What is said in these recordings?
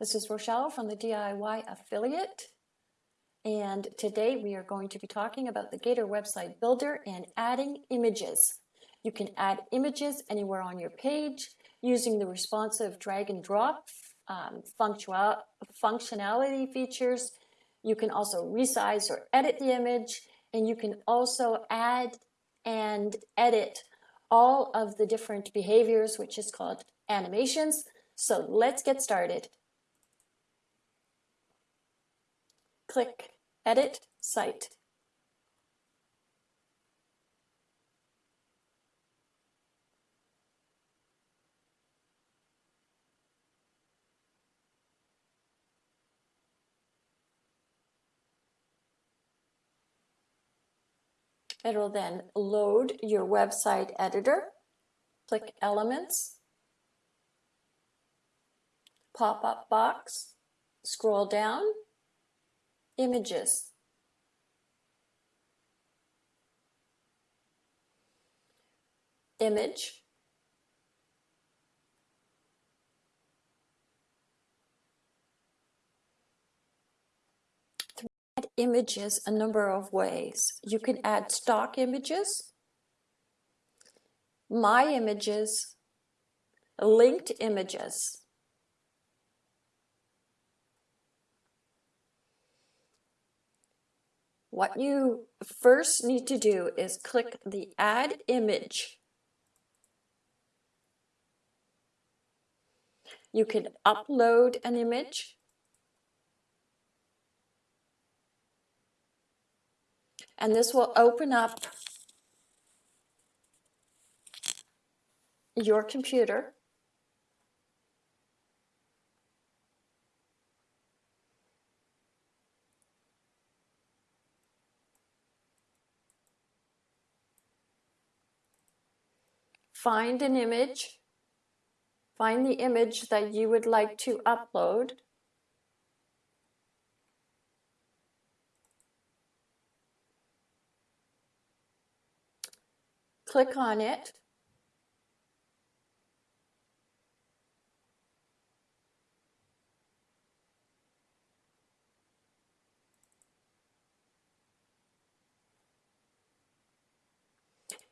This is Rochelle from the DIY Affiliate. And today we are going to be talking about the Gator website builder and adding images. You can add images anywhere on your page using the responsive drag and drop um, functionality features. You can also resize or edit the image and you can also add and edit all of the different behaviors, which is called animations. So let's get started. Click Edit Site. It'll then load your website editor. Click Elements, pop-up box, scroll down, Images. Image. add images a number of ways. You can add stock images, my images, linked images. What you first need to do is click the add image. You can upload an image and this will open up your computer. Find an image, find the image that you would like to upload. click on it.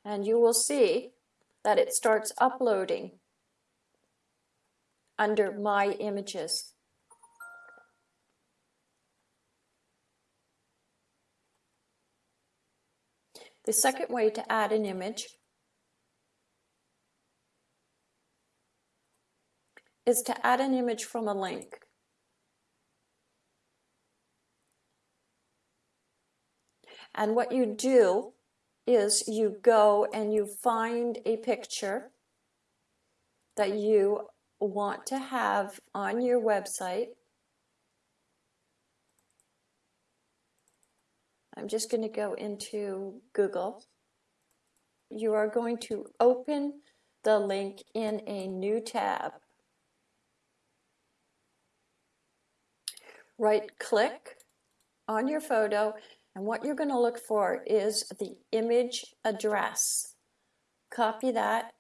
And you will see that it starts uploading under My Images. The second way to add an image is to add an image from a link. And what you do is you go and you find a picture that you want to have on your website I'm just going to go into Google. You are going to open the link in a new tab. Right click on your photo and what you're going to look for is the image address. Copy that.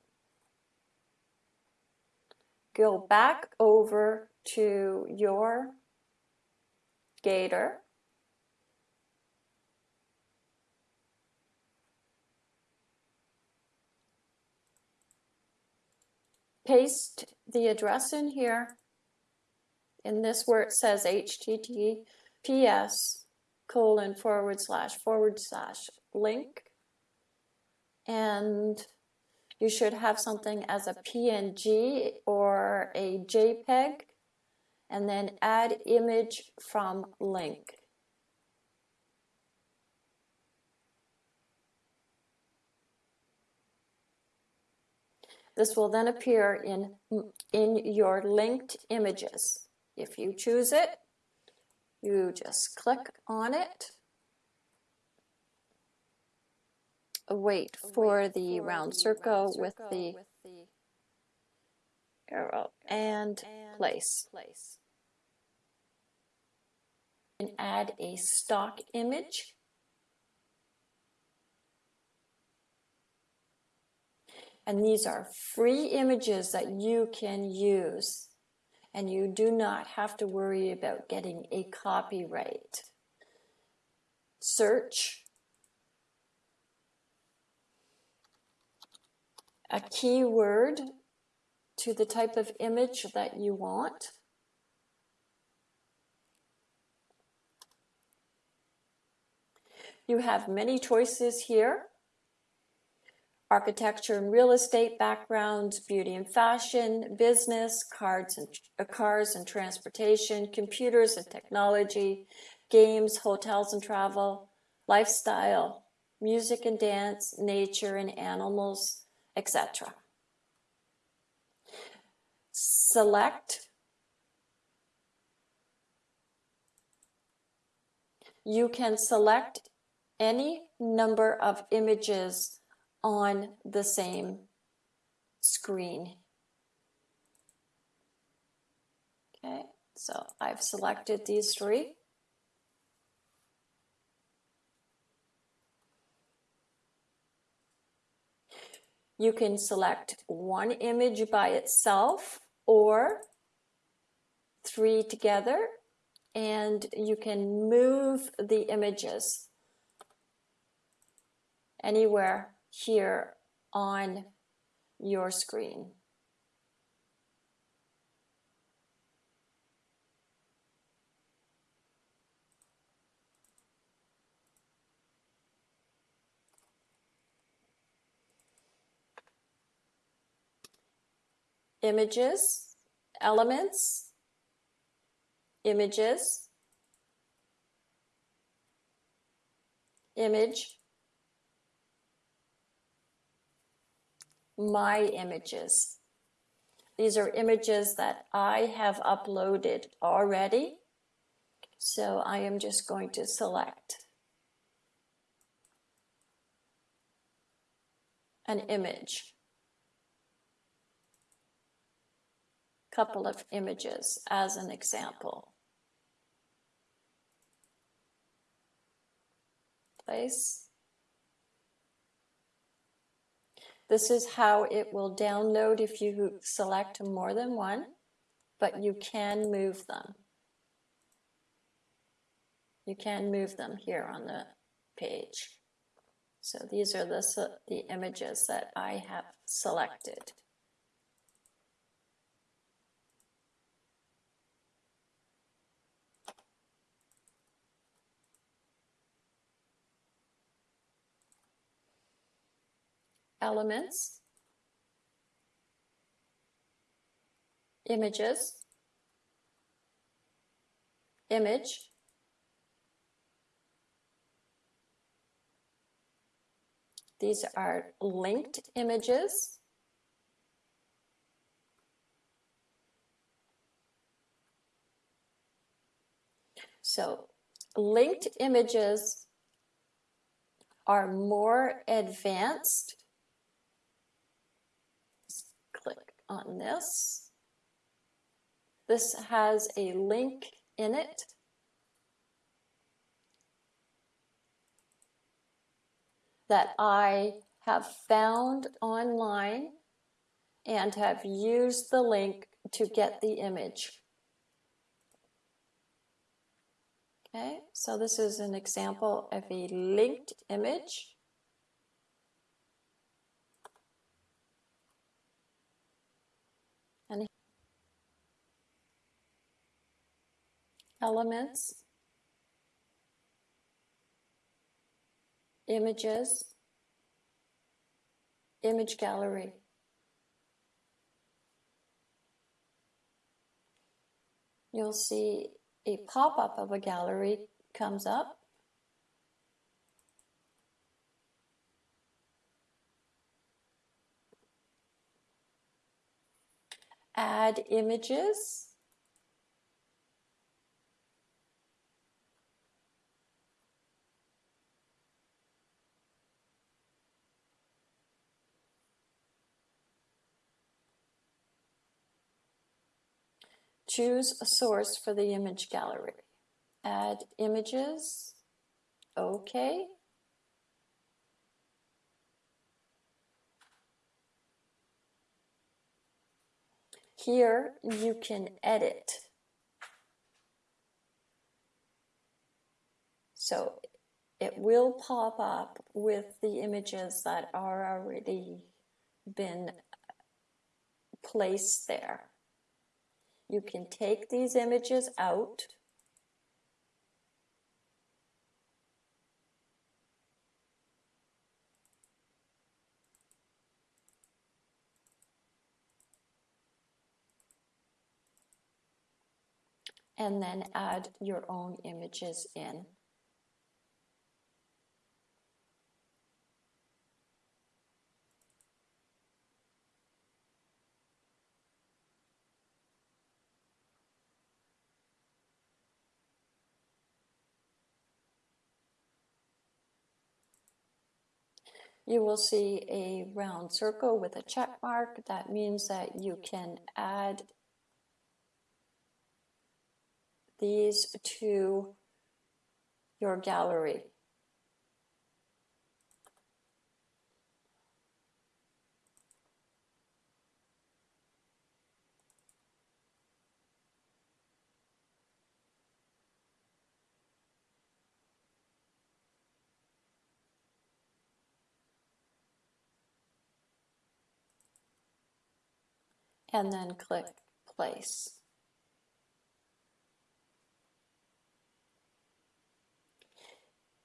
Go back over to your Gator paste the address in here, in this where it says https colon forward slash forward slash link, and you should have something as a PNG or a JPEG, and then add image from link. This will then appear in, in your linked images. If you choose it, you just click on it. Wait for the round circle with the arrow and place. And add a stock image. And these are free images that you can use. And you do not have to worry about getting a copyright. Search a keyword to the type of image that you want. You have many choices here. Architecture and real estate backgrounds, beauty and fashion, business, cards and, uh, cars and transportation, computers and technology, games, hotels and travel, lifestyle, music and dance, nature and animals, etc. Select you can select any number of images on the same screen. Okay, so I've selected these three. You can select one image by itself or three together and you can move the images anywhere here on your screen. Images, elements, images, image, my images. These are images that I have uploaded already. So I am just going to select an image. Couple of images as an example. Place. This is how it will download if you select more than one, but you can move them. You can move them here on the page. So these are the, the images that I have selected. Elements, images, image, these are linked images, So linked images are more advanced on this. This has a link in it. that I have found online and have used the link to get the image. Okay, so this is an example of a linked image. Elements, images, image gallery. You'll see a pop-up of a gallery comes up. Add images. Choose a source for the image gallery. Add images. Okay. Here you can edit. So it will pop up with the images that are already been placed there. You can take these images out. And then add your own images in. You will see a round circle with a check mark. That means that you can add these to your gallery. And then click place.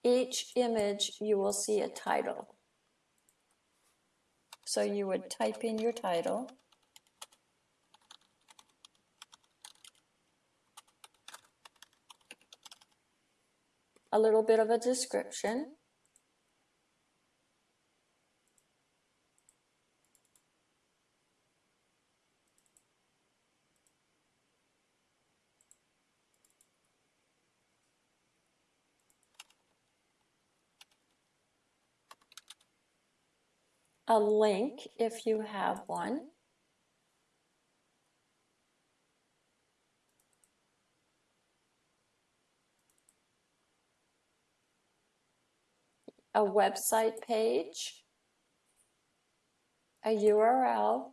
Each image you will see a title. So you would type in your title. A little bit of a description. A link if you have one. A website page, a URL,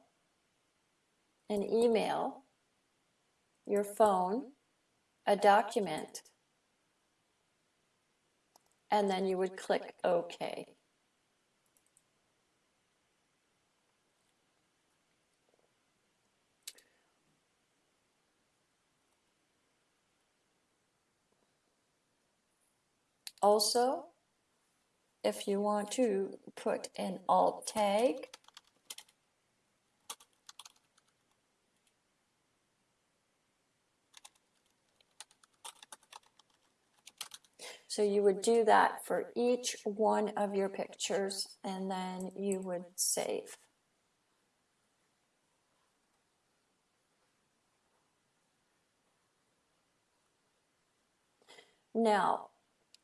an email, your phone, a document, and then you would click OK. Also, if you want to put an alt tag, So you would do that for each one of your pictures and then you would save. Now,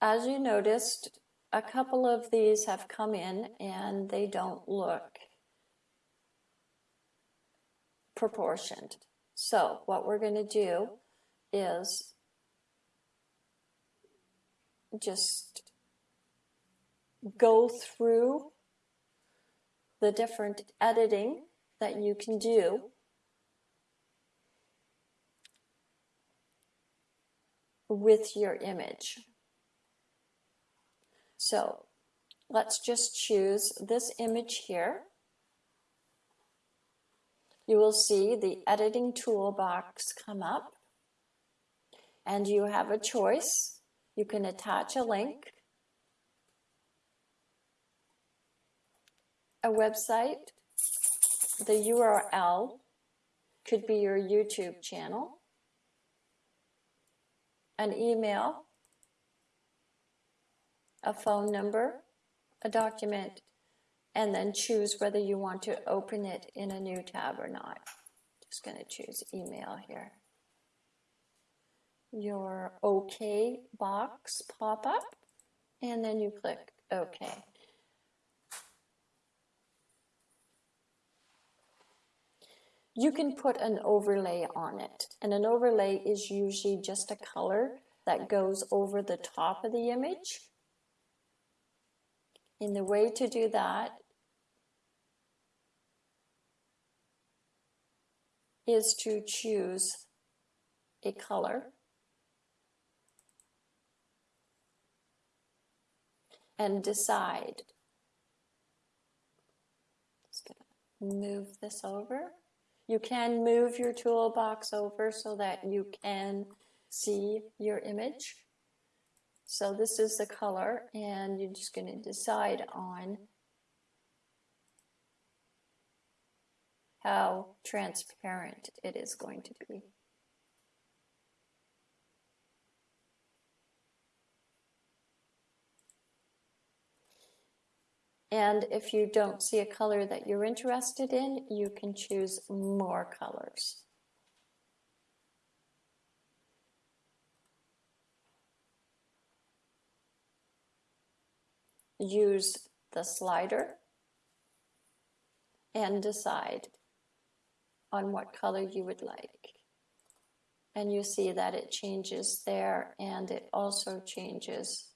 as you noticed, a couple of these have come in and they don't look proportioned. So what we're going to do is just go through the different editing that you can do with your image. So let's just choose this image here. You will see the editing toolbox come up and you have a choice. You can attach a link, a website, the URL could be your YouTube channel, an email, a phone number, a document, and then choose whether you want to open it in a new tab or not. Just going to choose email here. Your OK box pop up, and then you click OK. you can put an overlay on it. And an overlay is usually just a color that goes over the top of the image. And the way to do that is to choose a color and decide. Just gonna move this over. You can move your toolbox over so that you can see your image. So this is the color and you're just going to decide on how transparent it is going to be. And if you don't see a color that you're interested in, you can choose more colors. Use the slider and decide on what color you would like. And you see that it changes there and it also changes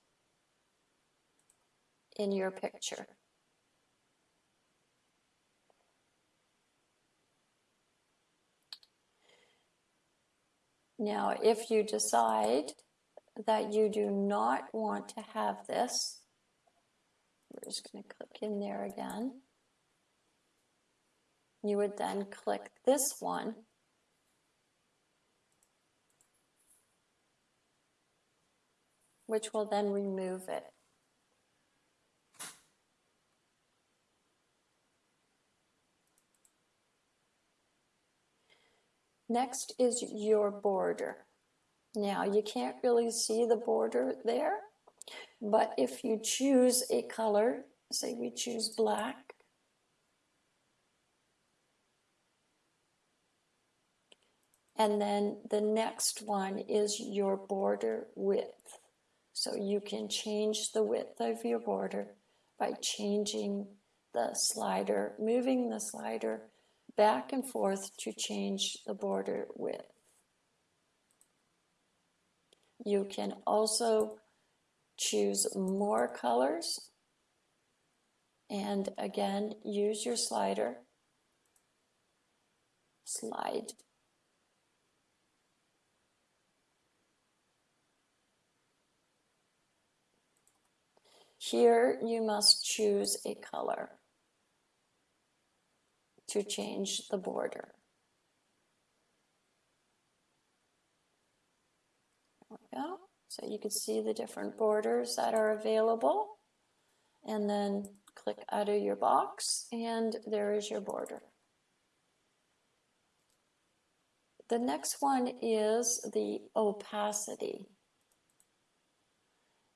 in your picture. Now, if you decide that you do not want to have this, we're just going to click in there again. You would then click this one. which will then remove it. Next is your border. Now you can't really see the border there, but if you choose a color, say we choose black, and then the next one is your border width. So you can change the width of your border by changing the slider, moving the slider back and forth to change the border width. You can also choose more colors and again use your slider slide here you must choose a color to change the border. There we go. So you can see the different borders that are available and then click out of your box and there is your border. The next one is the opacity.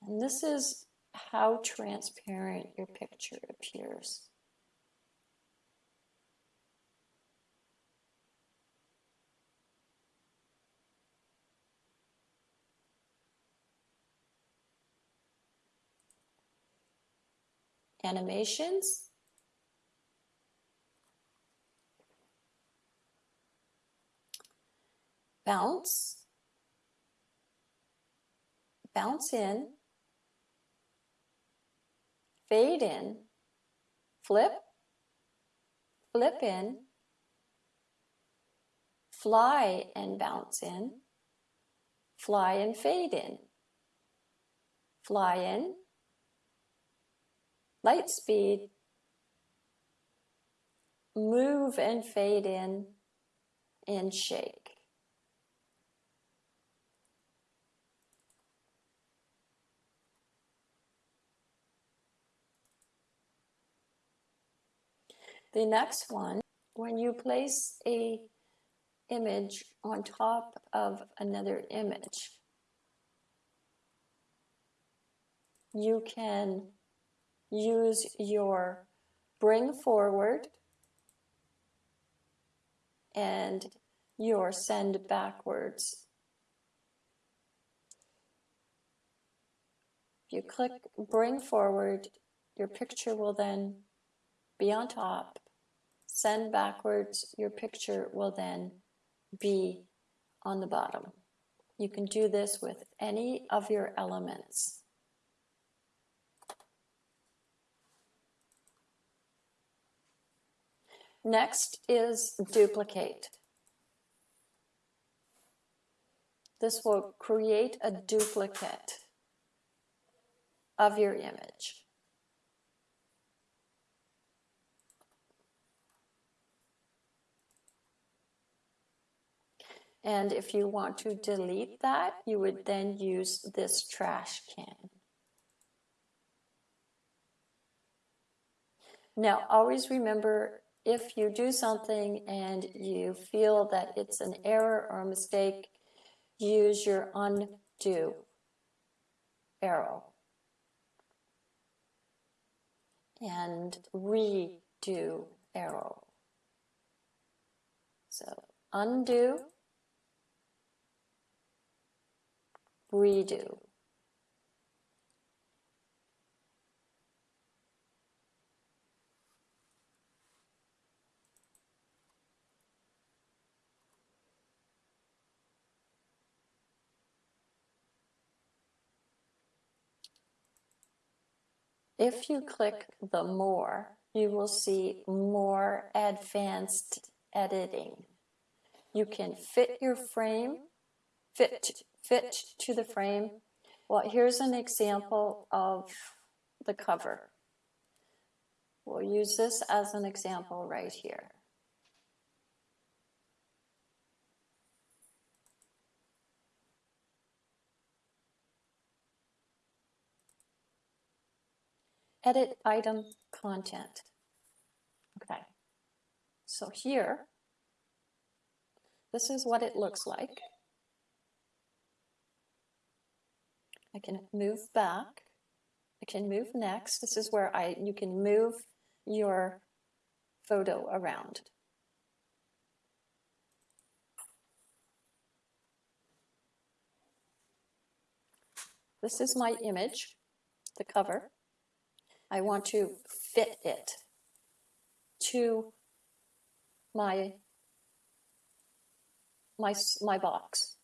And this is how transparent your picture appears. Animations. Bounce, bounce in, fade in, flip, flip in, fly and bounce in, fly and fade in, fly in, light speed, move and fade in, and shake. The next one, when you place a image on top of another image, you can use your bring forward and your send backwards. If you click bring forward, your picture will then be on top. send backwards, your picture will then be on the bottom. You can do this with any of your elements. Next is duplicate. This will create a duplicate of your image. And if you want to delete that, you would then use this trash can. Now, always remember if you do something and you feel that it's an error or a mistake, use your undo arrow and redo arrow. So undo redo. If you click the more, you will see more advanced editing. You can fit your frame, fit fit to the frame. Well, here's an example of the cover. We'll use this as an example right here. Edit item content. Okay, so here, this is what it looks like. I can move back. I can move next. This is where I you can move your photo around. This is my image, the cover. I want to fit it to my my my box.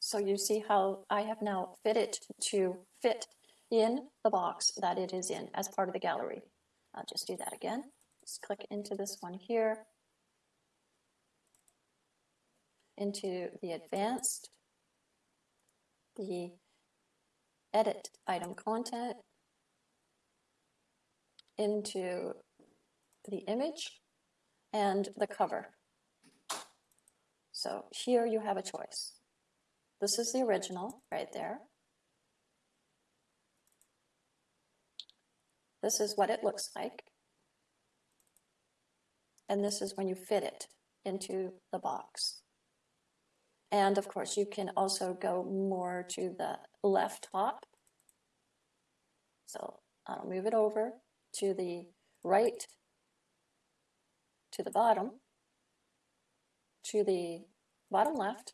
So you see how I have now fit it to fit in the box that it is in as part of the gallery. I'll just do that again. Just click into this one here, into the advanced, the edit item content, into the image and the cover. So here you have a choice. This is the original right there. This is what it looks like. And this is when you fit it into the box. And of course, you can also go more to the left top. So I'll move it over to the right, to the bottom, to the bottom left,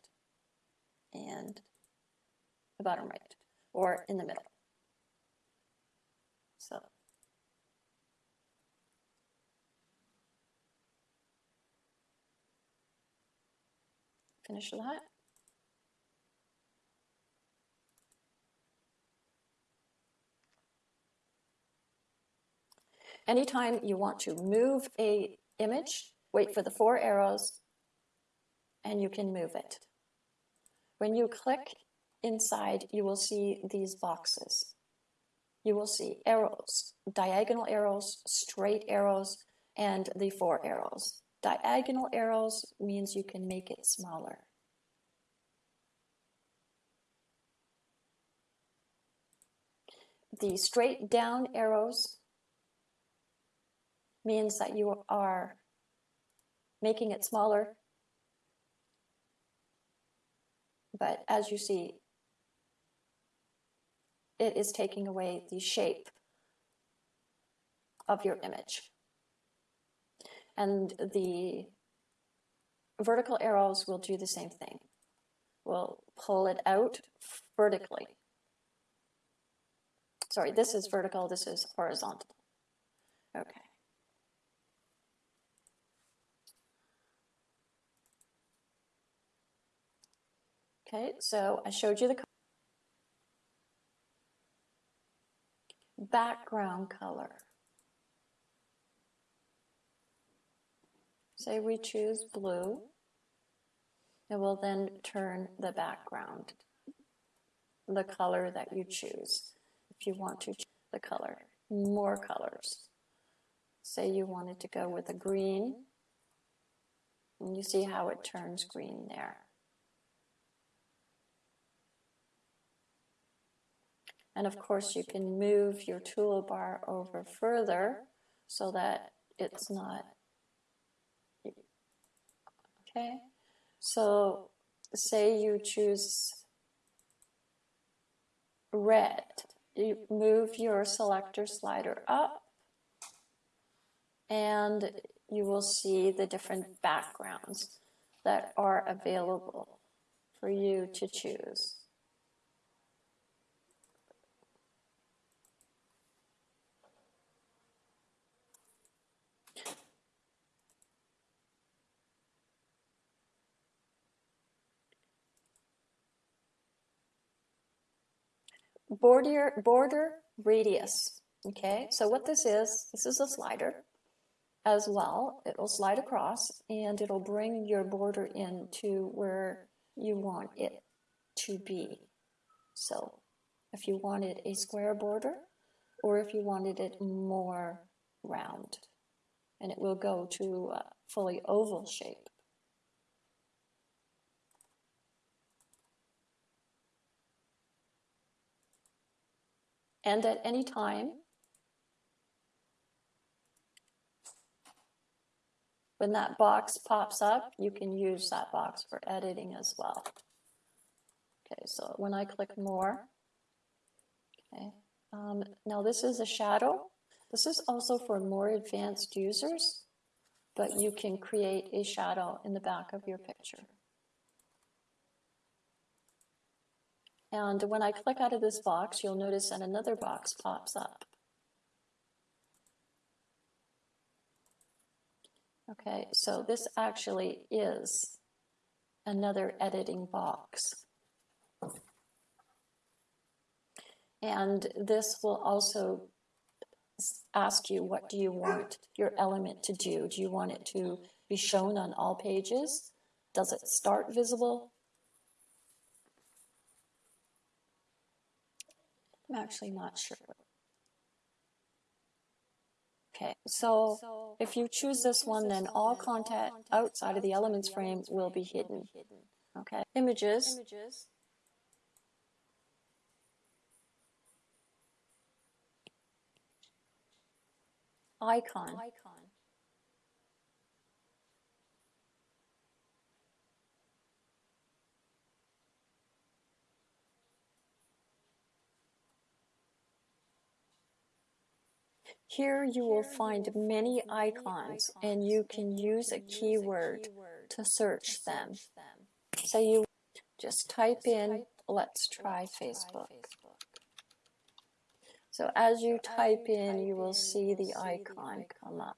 and the bottom right, or in the middle. So finish that. Anytime you want to move a image, wait for the four arrows and you can move it. When you click inside, you will see these boxes. You will see arrows, diagonal arrows, straight arrows, and the four arrows. Diagonal arrows means you can make it smaller. The straight down arrows means that you are making it smaller But as you see, it is taking away the shape of your image. And the vertical arrows will do the same thing. We'll pull it out vertically. sorry, this is vertical, this is horizontal. Okay. Okay, so I showed you the background color. Say we choose blue, it will then turn the background, the color that you choose. If you want to choose the color, more colors. Say you wanted to go with a green, and you see how it turns green there. And of course, you can move your toolbar over further so that it's not. Okay, so say you choose red, you move your selector slider up and you will see the different backgrounds that are available for you to choose. Border border radius okay? So what this is this is a slider as well. It'll slide across and it'll bring your border in to where you want it to be. So if you wanted a square border or if you wanted it more round and it will go to a fully oval shape and at any time when that box pops up, you can use that box for editing as well. Okay, so when I click more, okay, um, now this is a shadow. This is also for more advanced users, but you can create a shadow in the back of your picture. And when I click out of this box, you'll notice that another box pops up. Okay, so this actually is another editing box. And this will also ask you what do you want your element to do? Do you want it to be shown on all pages? Does it start visible? I'm actually not sure. Okay, so if you choose this one, then all content outside of the elements frame will be hidden. Okay, images. Icon. Here you will find many icons and you can use a keyword to search them. So you just type in, let's try Facebook. So as you type in, you will see the icon come up.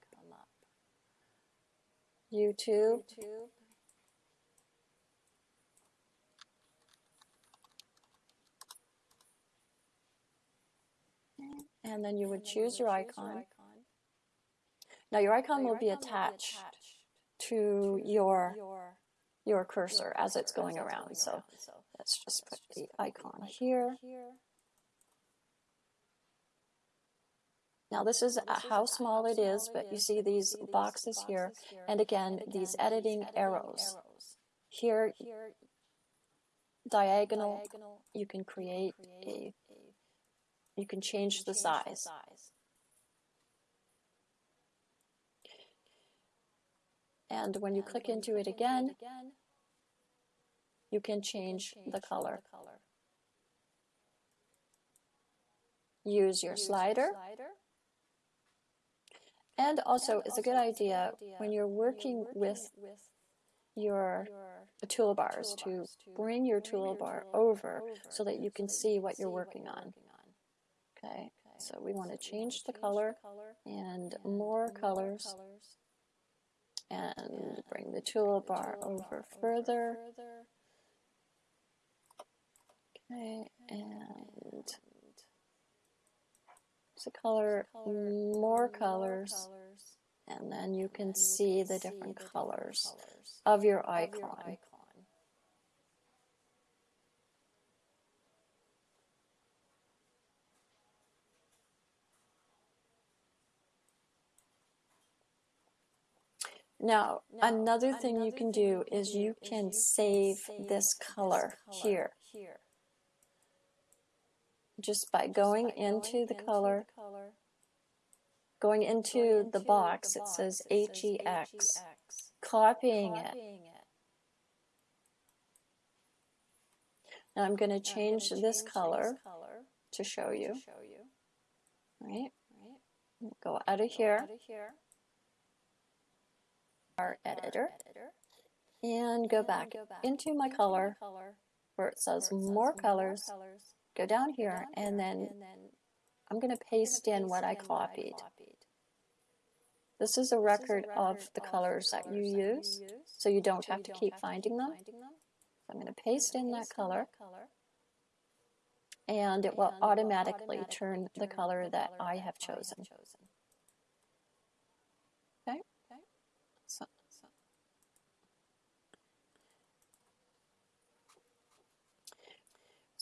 YouTube. And then you would choose your icon. Now your icon will be attached to your your cursor as it's going around. So let's just put the icon here. Now this is how small it is, but you see these boxes here, and again, these editing arrows. Here, diagonal, you can create a you can change the size. And when you click into it again, you can change the color. Use your slider. And also, it's a good idea when you're working with your toolbars to bring your toolbar over so that you can see what you're working on. Okay, so we want to change the color and more colors and bring the toolbar over further. Okay, and the color, more colors, and then you can see the different colors of your icon. Now, another thing you can do is you can save this color here just by going into the color, going into the box, it says HEX, copying it. Now I'm going to change this color to show you. Right? Go out of here, our editor, and go back into my color where it says more colors go down here and then I'm going to paste in what I copied. This is a record of the colors that you use, so you don't have to keep finding them. So I'm going to paste in that color, and it will automatically turn the color that I have chosen.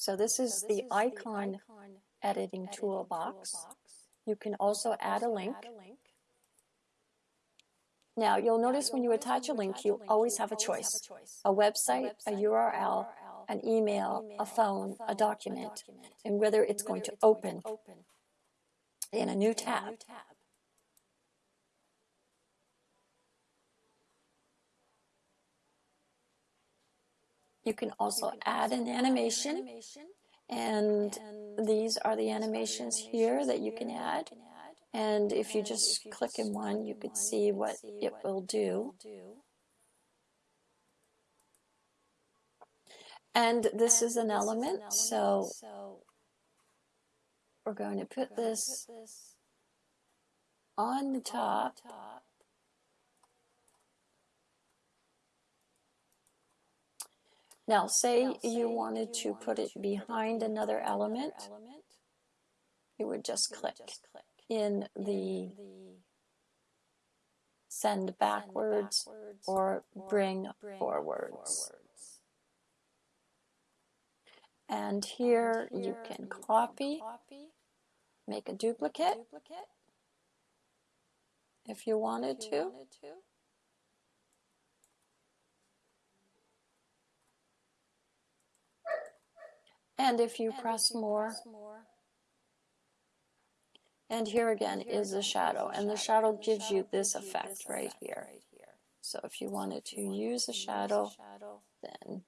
So this is the icon editing toolbox. You can also add a link. Now you'll notice when you attach a link, you always have a choice. A website, a URL, an email, a phone, a document, and whether it's going to open in a new tab. You can also add an animation, and these are the animations here that you can add. And if you just click in one, you can see what it will do. And this is an element, so we're going to put this on the top. Now, say, now, say you wanted you to wanted put it behind another element, element, you would just click, just click in, the, the send backwards, backwards or, bring, bring forwards. forwards. And here, and here you can you copy, can copy, make a duplicate, duplicate if you wanted, if you to. wanted to. And if you, and press, if you more, press more, and here again and here is the shadow, and the shadow, gives you this effect, this right, here. right here. So if you wanted to use a shadow, then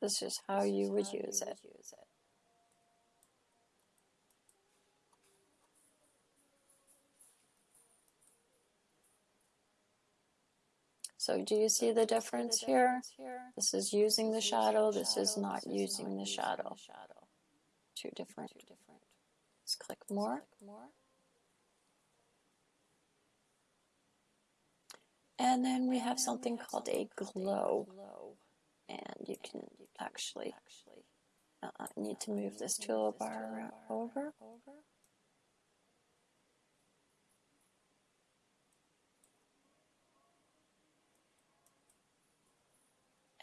this is how you would use it. So do you see the difference here? This is using the shadow, this is not using the shadow. Two different. Let's click more. And then we have something called a glow. And you can actually uh, need to move this toolbar over.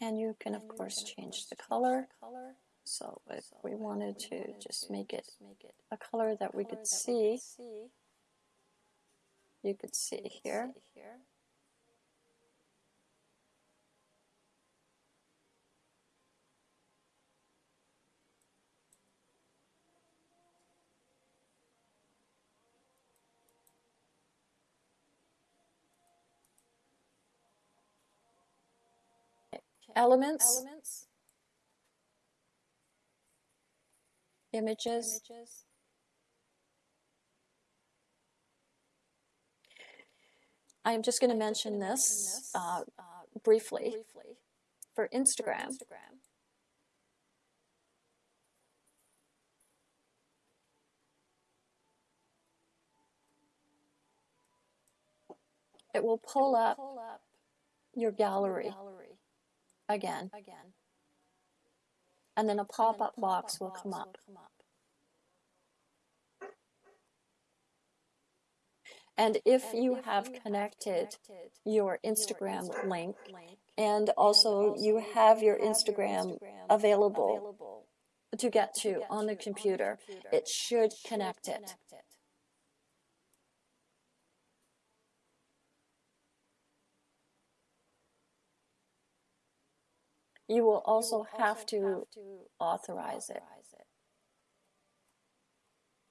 And you can, of course, change the color. So if we wanted to just make it a color that we could see, you could see here. elements, elements. Images, images, I'm just going to mention this uh, uh briefly for Instagram. It will pull up your gallery again, and then a pop-up box will come up. And if you have connected your Instagram link and also you have your Instagram available to get to on the computer, it should connect it. You will also have to authorize it.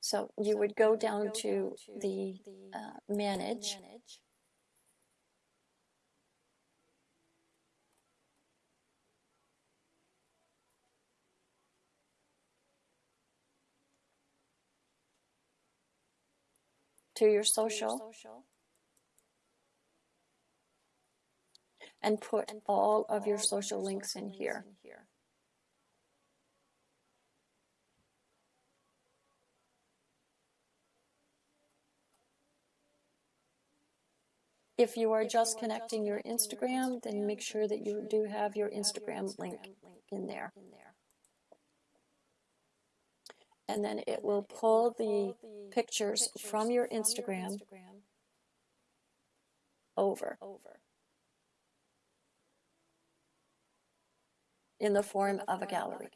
So you would go down to the uh, manage. to your social and put all of your social links in here. If you are just connecting your Instagram, then make sure that you do have your Instagram link in there. And then it will pull the pictures from your Instagram over in the form of a gallery.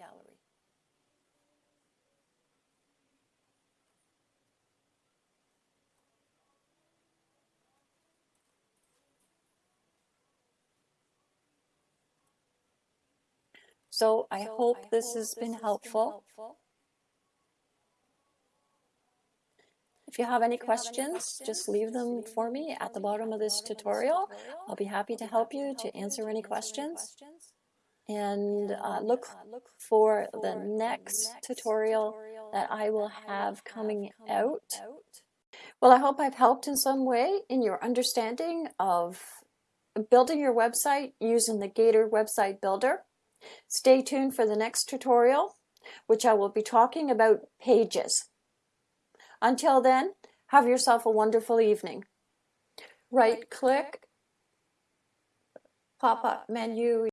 So I hope this has been helpful. If you have any questions, just leave them for me at the bottom of this tutorial. I'll be happy to help you to answer any questions. And uh, look for the next tutorial that I will have coming out. Well, I hope I've helped in some way in your understanding of building your website using the Gator Website Builder. Stay tuned for the next tutorial, which I will be talking about pages. Until then, have yourself a wonderful evening. Right click, pop up menu,